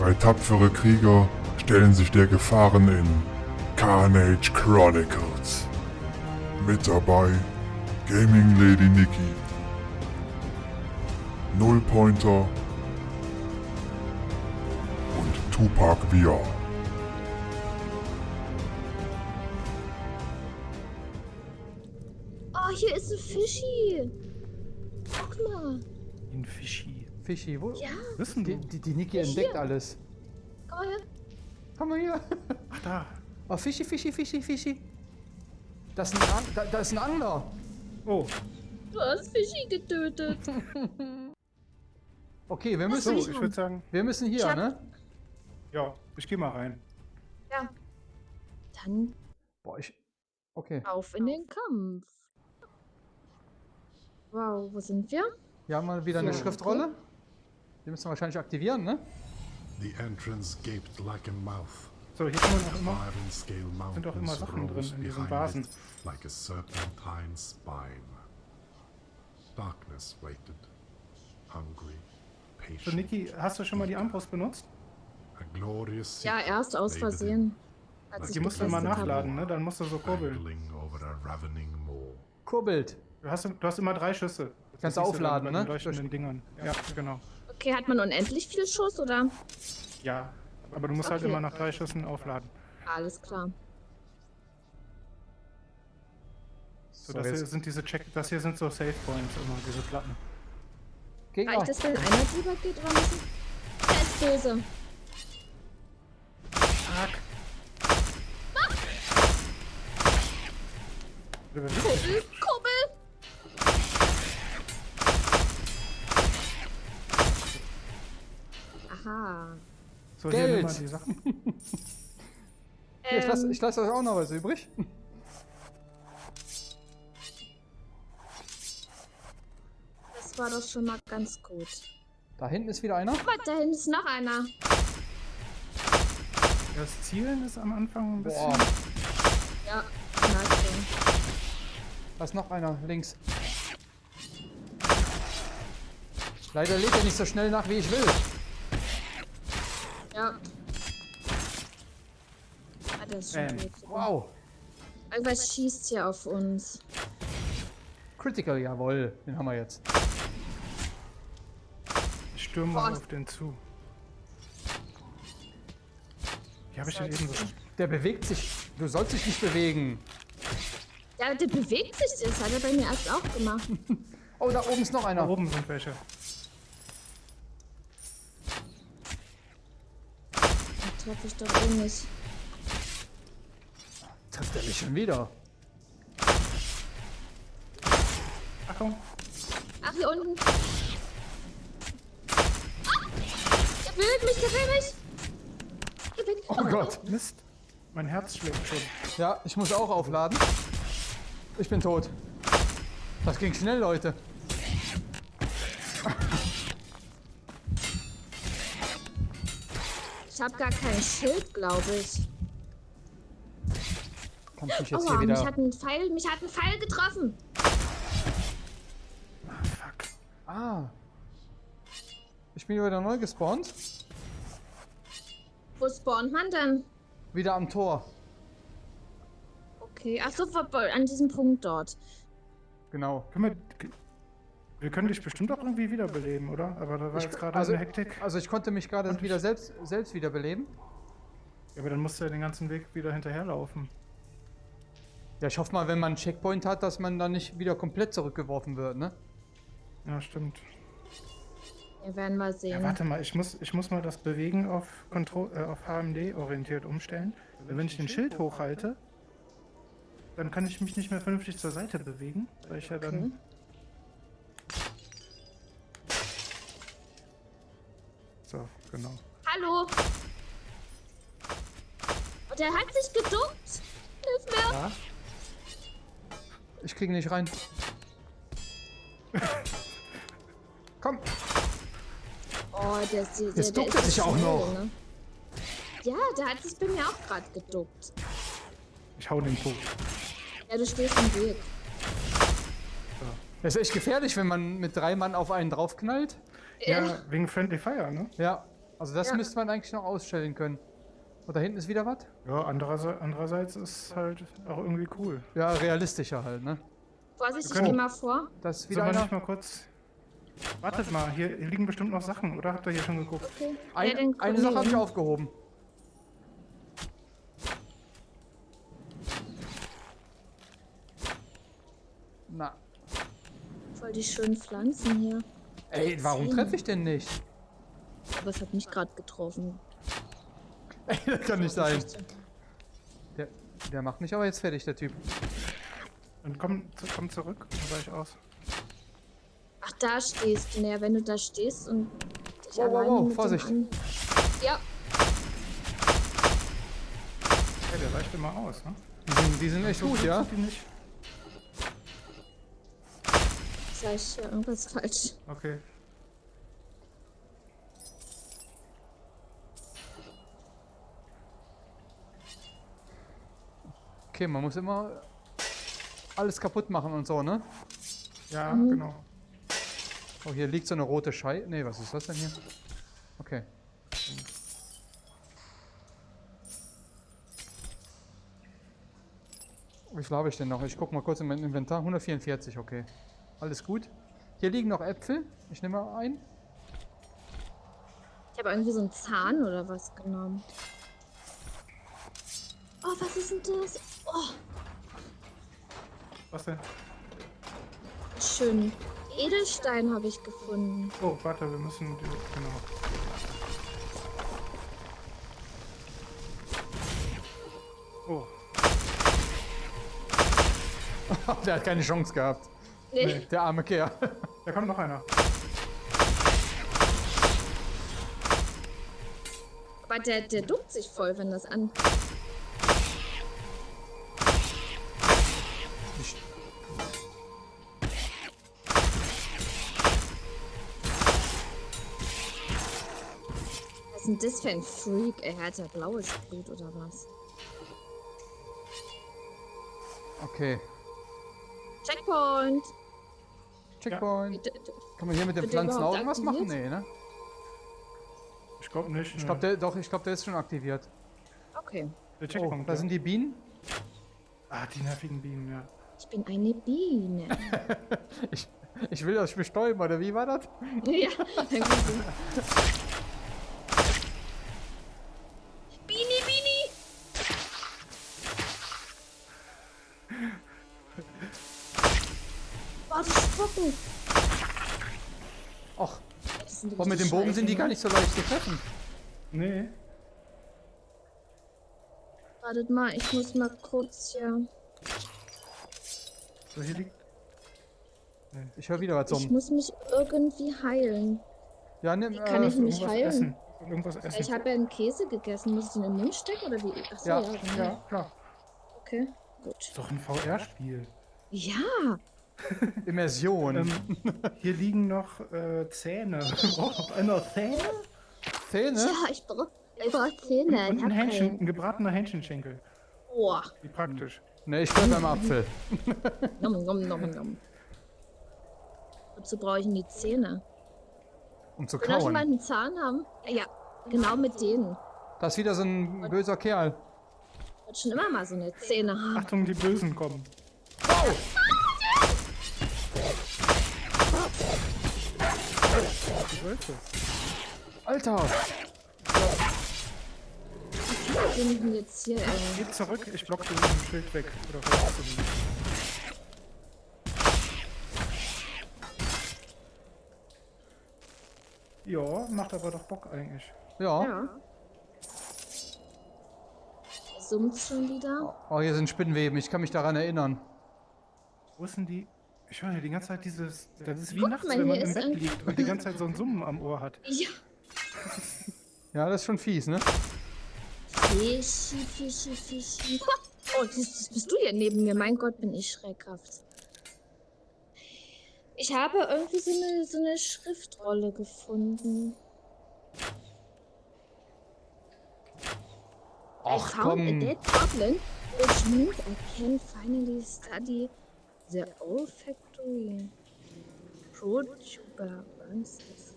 Drei tapfere Krieger stellen sich der Gefahren in Carnage Chronicles. Mit dabei Gaming Lady Nikki, Nullpointer und Tupac VR. Oh, hier ist ein Fischi. Guck mal. Ein Fischi. Fischi, wo? Ja, Wissen Die, die, die Niki entdeckt hier. alles. komm mal her. Komm mal hier. Ach da. Oh, Fischi, Fischi, Fischi, Fischi. Das ist ein, An da, da ist ein Angler. Oh, Du hast Fischi getötet. Okay, wir so, müssen, ich würde sagen, wir müssen hier, hab- ne? ja, ich gehe mal rein. Ja. Dann Boah, ich... Okay. auf in den Kampf. Wow, wo sind wir? Hier haben wir wieder eine Ja, Schriftrolle. Die müssen wir wahrscheinlich aktivieren, ne? The entrance gaped like a mouth. So, hier man auch immer. Sind auch immer Sachen drin in diesen Vasen. Like a serpentine spine. Darkness waited, hungry, So, patient. Niki, hast du schon mal die Armbrust benutzt? A glorious Ja, erst aus Versehen. Als Die musst du immer nachladen, ne? Dann musst du so kurbeln. Kurbelt. Du hast, du hast immer drei Schüsse. Das Kannst du aufladen, ne? den leuchtenden Dingern. Ja, genau. Okay, hat man unendlich viel Schuss oder? Ja, aber du musst halt Okay. immer nach drei Schüssen aufladen. Alles klar. So, So, das hier sind diese Check, das hier sind so Save Points immer, diese Platten. Gegner. Reicht es, wenn einer drüber geht oder müssen? Der ist böse. Fuck. Oder wer- Aha. So, hier Geld. nimm mal die Sachen. Hier, ich lasse Ähm, ich lass euch auch noch was übrig. das war doch schon mal ganz gut. Da hinten ist wieder einer. Guck mal, da hinten ist noch einer. Das Zielen ist am Anfang ein bisschen. Boah, Ja, Nachsehen. da ist noch einer links. Leider lädt er nicht so schnell nach, wie ich will. Ja. Ah, das ist schon Ähm, gut. Wow. Irgendwas schießt hier auf uns. Critical, jawohl. Den haben wir jetzt. Ich stürme mal auf den zu. Wie habe ich denn eben so. Der bewegt sich. Du sollst dich nicht bewegen. Ja, der bewegt sich. Das hat er bei mir erst auch gemacht. Oh, da oben ist noch Da einer. oben sind welche. Treffe ich doch eh nicht. Trifft er mich schon wieder. Achtung! Ach, hier unten. Ah! Der will mich, der will mich. Der will Oh Gott. Mist! Mein Herz schlägt schon. Ja, ich muss auch aufladen. Ich bin tot. Das ging schnell, Leute. Ich habe gar kein Schild, glaube ich. Ich mich jetzt Aua, hier mich wieder... hat ein Pfeil, mich hat ein Pfeil getroffen. Fuck. Ah. Ich bin wieder neu gespawnt. Wo spawnt man denn? Wieder am Tor. Okay, ach so, an diesem Punkt dort. Genau. Können wir. Wir können dich bestimmt auch irgendwie wiederbeleben, oder? Aber da war Ich- jetzt gerade also, eine Hektik. also ich konnte mich gerade Und ich- wieder selbst, selbst wiederbeleben. Ja, aber dann musst du ja den ganzen Weg wieder hinterherlaufen. Ja, ich hoffe mal, wenn man einen Checkpoint hat, dass man dann nicht wieder komplett zurückgeworfen wird, ne? Ja, stimmt. Wir werden mal sehen. Ja, warte mal, ich muss, ich muss mal das Bewegen auf, Kontro äh, auf HMD orientiert umstellen. Weil wenn ich den Schild hochhalte, dann kann ich mich nicht mehr vernünftig zur Seite bewegen, weil ich ja dann. So, genau. Hallo. Und der hat sich geduckt. Hilf mir. Ja? Ich kriege nicht rein. Komm. Oh, der ist, der, Jetzt duckt er sich auch noch. Ne? Ja, der hat sich bei mir auch gerade geduckt. Ich hau den tot. Ja, du stehst im Weg. Das ist echt gefährlich, wenn man mit drei Mann auf einen draufknallt. Ja, wegen Friendly Fire, ne? Ja. Also das Ja. müsste man eigentlich noch ausstellen können. Und da hinten ist wieder was? Ja, andererseits, andererseits ist halt auch irgendwie cool. Ja, realistischer halt, ne? Vorsicht, ich geh mal vor. Das ist wieder wir einer. nicht mal kurz... Wartet mal, hier liegen bestimmt noch Sachen, oder? Habt ihr hier schon geguckt? Okay. Ein, ja, eine Sache habe ich aufgehoben. Na, Voll die schönen Pflanzen hier. Ey, warum treffe ich denn nicht? Aber es hat mich gerade getroffen. Ey, das kann nicht sein. Der, der macht mich aber jetzt fertig, der Typ. Dann komm, komm zurück, dann war ich aus. Ach, da stehst du. Naja, wenn du da stehst und dich Wow, wow, alleine wow, mit dem Vorsicht. Ja, Ja, der weicht immer aus, ne? Die sind, die sind echt gut, ja? Die nicht? Sag ich ja irgendwas falsch. Okay. Okay, man muss immer alles kaputt machen und so, ne? Ja, Mhm. genau. Oh, hier liegt so eine rote Scheibe. Ne, was ist das denn hier? Okay. Wie viel habe ich denn noch? Ich gucke mal kurz in mein Inventar. 144, okay. Alles gut. Hier liegen noch Äpfel. Ich nehme mal ein. Ich habe irgendwie so einen Zahn oder was genommen. Oh, was ist denn das? Oh, Was denn? schön. Edelstein habe ich gefunden. Oh, warte, wir müssen... Genau. Oh, Der hat keine Chance gehabt. Nee. Der arme Kerl. da kommt noch einer. Aber der, der duckt sich voll, wenn das an. Was ist denn das für ein Freak? Er hat ja blaues Blut oder was? Okay. Checkpoint! Checkpoint. D- Kann man hier mit den Pflanzen auch irgendwas machen? Nee, ne? Ich glaube nicht. Ich glaube, der, doch, ich glaube, der ist schon aktiviert. Okay. der Oh, Checkpoint. da ja. sind die Bienen. Ah, die nervigen Bienen, ja. Ich bin eine Biene. Ich, ich will euch bestäuben, oder wie war das? ja. Bini, Bini! Die spucken! Sind boah, mit dem Bogen sind die gar ne? nicht so leicht zu treffen. Nee. Wartet mal, ich muss mal kurz hier. So, hier liegt... Ich höre wieder was Ich zum. muss mich irgendwie heilen. Ja, nimm, kann äh, ich nicht irgendwas heilen. essen. Irgendwas essen. Ich habe ja einen Käse gegessen. Muss ich den in den Mund stecken oder wie? Achso, Ja, ja, genau. Ja, klar. Okay, gut. Ist doch ein VR-Spiel. Ja, Immersion. Ähm, hier liegen noch äh, Zähne. Oh, einer Zähne? Zähne? ja, ich brauche brauch Zähne. Und Ich ein Hähnchen, ein gebratener Hähnchenschenkel. Boah. Wie praktisch. Ne, ich bleib beim Apfel. Nom, nom, nom, nom. Wozu brauche ich denn die Zähne? Um zu Will da schon mal kauen. einen Zahn haben? Ja, genau mit denen. Das ist wieder so ein böser Kerl. Ich wollte schon immer mal so eine Zähne haben. Achtung, die Bösen kommen. Die Wölfe. Alter! Was sind denn jetzt hier, ey? Geht zurück, ich block den Schild weg. Oder ihn? Ja, macht aber doch Bock eigentlich. Ja. Ja. Summt schon wieder. Oh, hier sind Spinnweben. Ich kann mich daran erinnern. Wo ist denn die? Ich höre die ganze Zeit dieses. Das ist wie Guck nachts, mal, wenn man hier im ist Bett ein- liegt und die ganze Zeit so ein Summen am Ohr hat. Ja. Ja, das ist schon fies, ne? Fischi, Fischi, Fischi. Oh, das, das bist du hier neben mir. Mein Gott, bin ich schreckhaft. Ich habe irgendwie so eine, so eine Schriftrolle gefunden. I found a dead goblin, which means I can finally study the olfactory protuberances.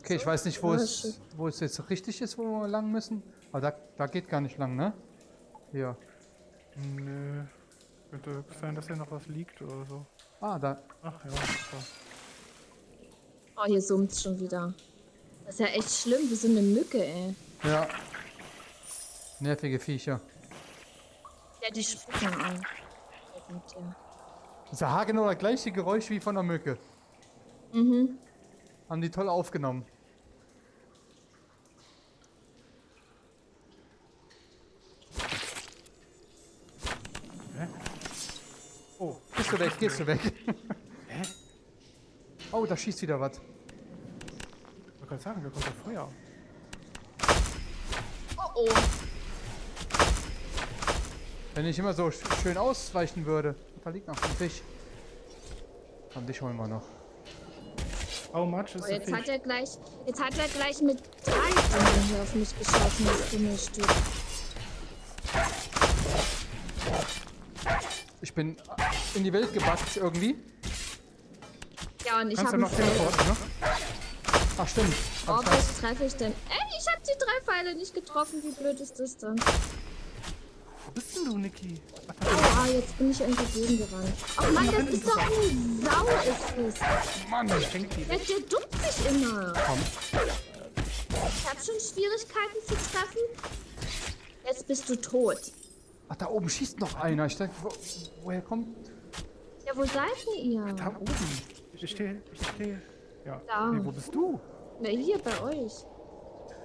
Okay, ich weiß nicht, wo Ja, es, wo es jetzt richtig ist, wo wir lang müssen. Aber da, da geht gar nicht lang, ne? Hier. Nö. Könnte sein, dass hier noch was liegt oder so. Ah, da. Ach ja, so. Oh, hier summt schon wieder. Das ist ja echt schlimm, wie so eine Mücke, ey. Ja. Nervige Viecher. Ja, die spucken an. Das ist ja haargenau das gleiche Geräusch wie von der Mücke. Mhm. Haben die toll aufgenommen. Hä? Oh, Gehst du weg, gehst du weg. Oh, da schießt wieder was. ich wollte gerade sagen, da kommt doch Feuer. Oh oh. Wenn ich immer so sch- schön ausweichen würde. Da liegt noch ein Fisch. Und dich holen wir noch. How much is oh jetzt hat er gleich. Jetzt hat er gleich mit drei Fingern hier auf mich geschossen, das dumme Stück. Ich bin in die Welt gebackt irgendwie. Ja, und ich Kannst habe du noch teleporten, ne? Ach stimmt. Oh, was treffe ich denn? Ey, ich habe die drei Pfeile nicht getroffen. Wie blöd ist das dann? Wo bist denn du, Niki? Jetzt bin ich entgegen gerannt. Oh Mann, das ist doch ein Sau, ist das. Mann, fängt die. Der, der duckt sich immer. Komm. Ich habe schon Schwierigkeiten zu treffen. Jetzt bist du tot. Ach, da oben schießt noch einer. Ich denke, wo, woher kommt. Ja, wo seid ihr? Da oben. Ich stehe, ich stehe. Ja. Da. Nee, wo bist du? Na, hier bei euch.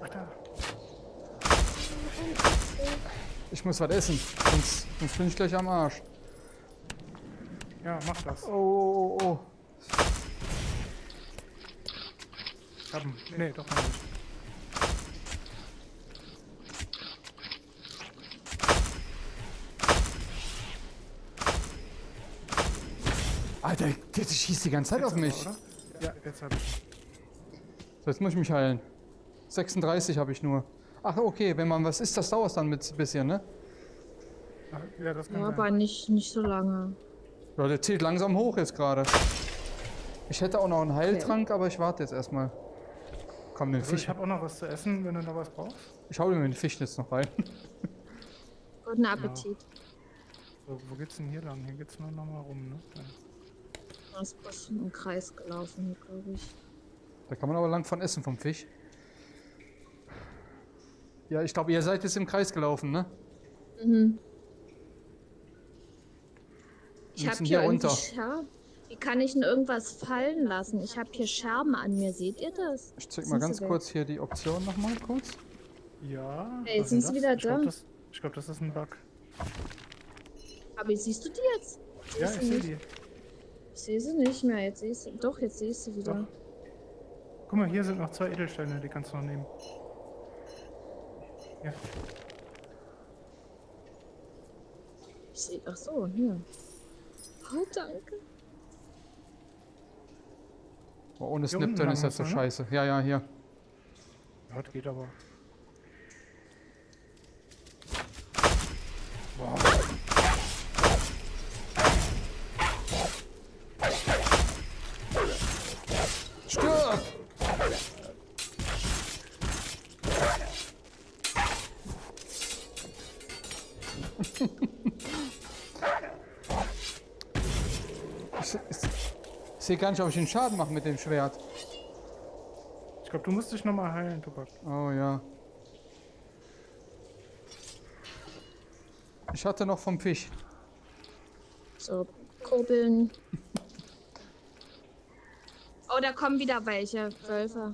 Ach da. Ich muss was essen. Sonst, sonst bin ich gleich am Arsch. Ja, mach das. Oh, oh, oh. Ich hab ihn. Nee, doch nicht. Alter, der schießt die ganze Zeit auf mich. Oder? Ja, jetzt hab ich. So, jetzt muss ich mich heilen. 36 habe ich nur. Ach, okay, wenn man was isst, das dauert dann mit ein bisschen, ne? Ja, das kann Ja, sein. aber nicht, nicht so lange. Ja, der zählt langsam hoch jetzt gerade. Ich hätte auch noch einen Heiltrank, aber ich warte jetzt erstmal. Komm, den Also ich Fisch. habe auch noch was zu essen, wenn du noch was brauchst. Ich hau mir den Fisch jetzt noch rein. Guten Appetit. So, wo geht's denn hier lang? Hier geht's nur noch mal rum, ne? Ja. Das ist bloß im Kreis gelaufen, glaube ich. Da kann man aber lang von essen vom Fisch. Ja, ich glaube, ihr seid jetzt im Kreis gelaufen, ne? Mhm. Ich Wir habe hier hier runter. Scherben. Wie kann ich denn irgendwas fallen lassen? Ich habe hier Scherben an mir. Seht ihr das? Ich zeig mal ganz kurz hier die Option nochmal kurz. Ja. Ey, was sind ist sie wieder ich glaub, da? Das, ich glaube, das ist ein Bug. Aber siehst du die jetzt? Ja, Siehst ich du sehe die. Ich sehe sie nicht mehr. Jetzt sehe ich sie. Doch, jetzt sehe ich sie wieder. Doch. Guck mal, hier sind noch zwei Edelsteine, die kannst du noch nehmen. Ja. Ich sehe. Ach so, hier. Oh, danke. Oh, ohne lang ist das so ne? scheiße. Ja, ja, hier. Ja, das geht aber. Ich, se- ich, ich sehe gar nicht, ob ich den Schaden mache mit dem Schwert. Ich glaube, du musst dich nochmal heilen, Tobak. Oh ja. Ich hatte noch vom Fisch. So, kurbeln. Oh, da kommen wieder welche. Wölfe.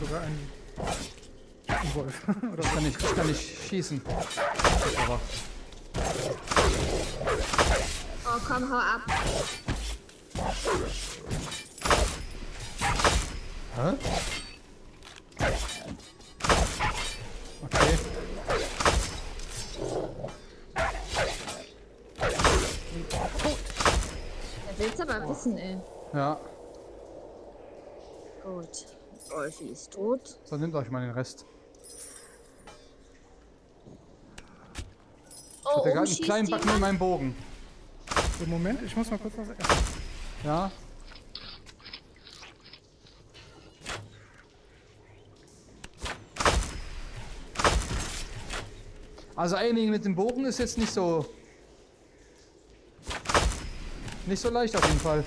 Sogar ein, ein Wolf. Oder Ich kann nicht, ich kann nicht schießen. Aber Oh, komm, hau ab. Hä? Okay. Er will's aber wissen, ey. Ja, Gut. Wolfi ist tot. so nehmt euch mal den Rest. Oh, Der oben hat einen kleinen Backen in meinem Bogen. So, Moment, ich muss mal kurz was essen. Ja. Also einigen mit dem Bogen ist jetzt nicht so... Nicht so leicht auf jeden Fall.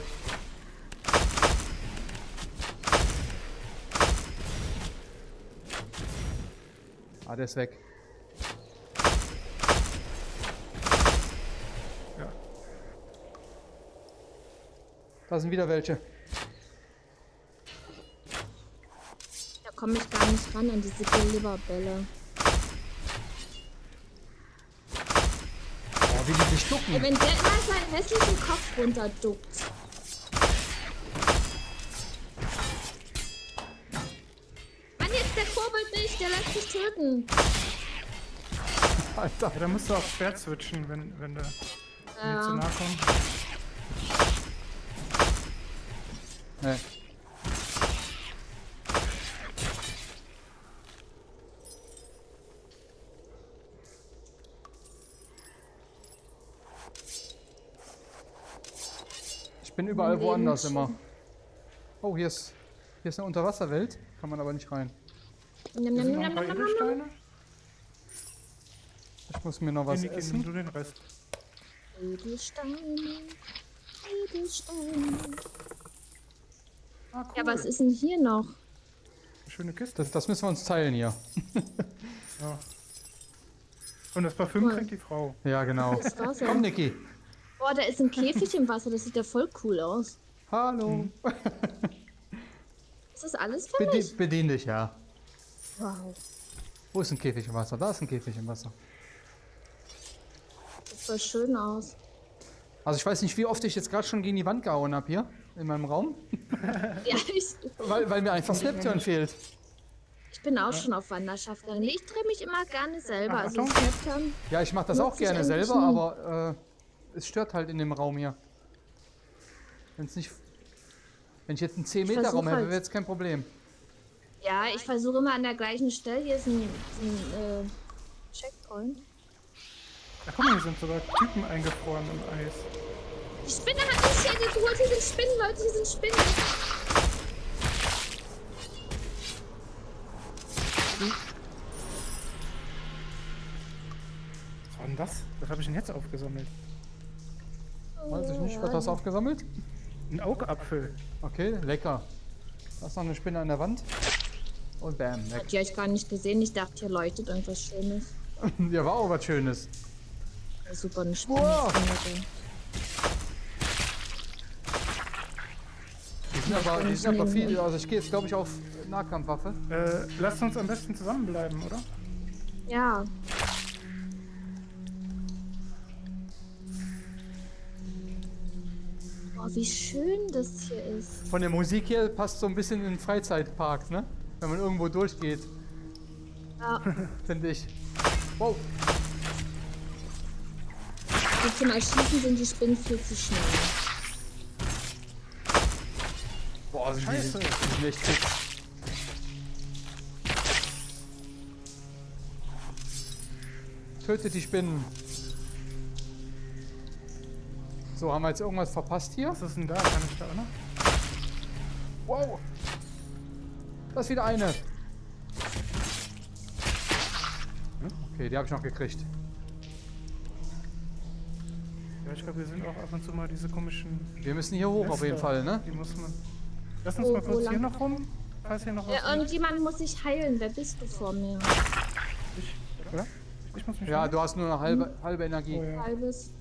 Ah, der ist weg. Ja. Da sind wieder welche. Da komme ich gar nicht ran an diese Glibberbälle. Oh, wie die sich ducken. Ey, wenn der immer seinen hässlichen Kopf runterduckt. Der kurbelt nicht, der lässt sich töten. Alter. Ja, da musst du auf Schwert switchen, wenn, wenn du mir zu Ja. nahe kommst. Nee. Ich bin überall Leben woanders immer. Oh, hier ist, hier ist eine Unterwasserwelt. Kann man aber nicht rein. Paar njam, njam. Edelsteine. Ich muss mir noch was Niki, nimm essen. du den Rest. Edelsteine, Edelsteine. Ah, cool. Ja, was ist denn hier noch? Schöne Kiste. Das, das müssen wir uns teilen hier. Ja. Und das Parfüm Cool. kriegt die Frau. Ja, genau. Komm, Niki. Boah, da ist ein Käfig im Wasser, das sieht ja voll cool aus. Hallo. Ist das alles für Bedi mich? bedien dich, ja. Wow, Wo ist ein Käfig im Wasser? Da ist ein Käfig im Wasser. sieht voll schön aus. Also ich weiß nicht, wie oft ich jetzt gerade schon gegen die Wand gehauen habe hier in meinem Raum, Ja, ich, weil, weil mir einfach Snapturn fehlt. ich bin auch schon auf Wanderschaft gegangen. Nee, Ich drehe mich immer gerne selber. Ach, Also. Snapchat. Ja, ich mache das auch gerne selber, nie. aber äh, es stört halt in dem Raum hier. Wenn es nicht. Wenn ich jetzt einen 10 Meter versuch Raum hätte, halt- wäre jetzt kein Problem. Ja, ich versuche immer an der gleichen Stelle. Hier ist ein, ein äh, Checkpoint. Ach guck mal, hier sind sogar Typen eingefroren im Eis. Die Spinne hat mich hier geholt. Hier sind Spinnen, Leute, hier sind Spinnen. Was war denn das? Was habe ich denn jetzt aufgesammelt? Weiß ich nicht, was hast du aufgesammelt? Ein Augapfel. Okay, lecker. Da ist noch eine Spinne an der Wand. Und bam, weg. Die habe ich gar nicht gesehen. Ich dachte, hier leuchtet irgendwas Schönes. Ja, war auch was Schönes. Ja, super, eine Spinne. Wow. Die sind aber, die sind aber viel. Also ich gehe jetzt glaube ich auf Nahkampfwaffe. Äh, lasst uns am besten zusammenbleiben, oder? Ja, Boah, wie schön das hier ist. Von der Musik hier passt so ein bisschen in den Freizeitpark, ne? Wenn man irgendwo durchgeht, Ja, finde ich. Wow. und zum Erschießen sind die Spinnen viel zu schnell. Boah, sind Scheiße. Die, die sind echt. Tötet die Spinnen. So, haben wir jetzt irgendwas verpasst hier? Was ist denn da? Kann ich da auch noch? Wow. Da ist wieder eine. Okay, die habe ich noch gekriegt. Ja, ich glaube, wir sind auch ab und zu mal diese komischen. Wir müssen hier hoch auf jeden. Fall, ne? Die muss man. Lass uns Wo- mal kurz hier noch rum. Falls hier noch was Ja, irgendjemand muss sich heilen. Wer bist du vor mir? Ich, oder? Ich muss mich Ja, heilen. du hast nur eine halbe, halbe Energie. Oh, ja. Halbes.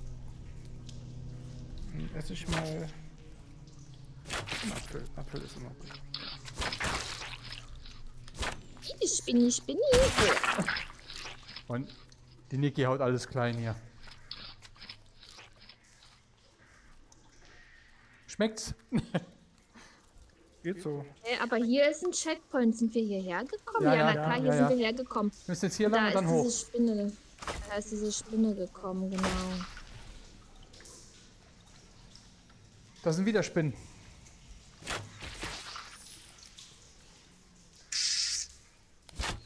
Dann esse ich mal. Apfel. Apfel ist immer gut. Ich Spinni, Spinni. Und die Niki haut alles klein hier. Schmeckt's? Geht so. Hey, aber hier ist ein Checkpoint. Sind wir hierher gekommen? Ja, Ja, ja, na klar, ja, hier ja, sind wir hergekommen. Wir müssen jetzt hier lang und ist dann diese hoch. Spinne. Da ist diese Spinne gekommen, genau. Da sind wieder Spinnen.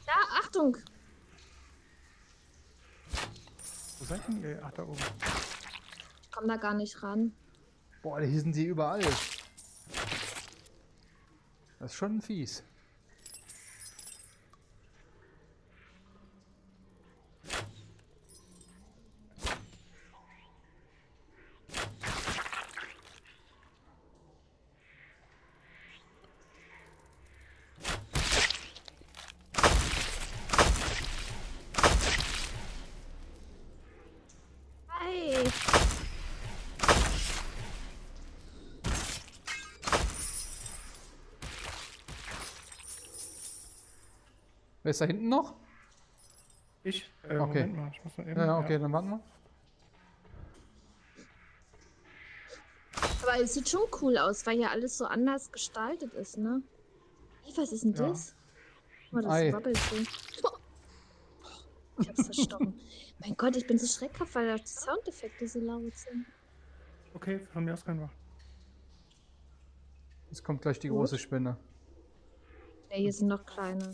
Da, Achtung! Wo seid denn ihr? Ach, da oben. Komm komm da gar nicht ran. Boah, hier sind sie überall. Das ist schon fies. Hey, Wer ist da hinten noch? Ich? Äh, Okay. Moment mal, ich muss mal eben. Ja, ja, okay, dann warten wir. aber es sieht schon cool aus, weil ja alles so anders gestaltet ist, ne? Was ist denn Ja. das? Guck mal, das Ei. wabbelt so. Ich hab's verstochen. mein Gott, ich bin so schreckhaft, weil die Soundeffekte so laut sind. Okay, von mir aus können wir. Jetzt kommt gleich die Gut. große Spinne. Ja, hier sind noch kleine.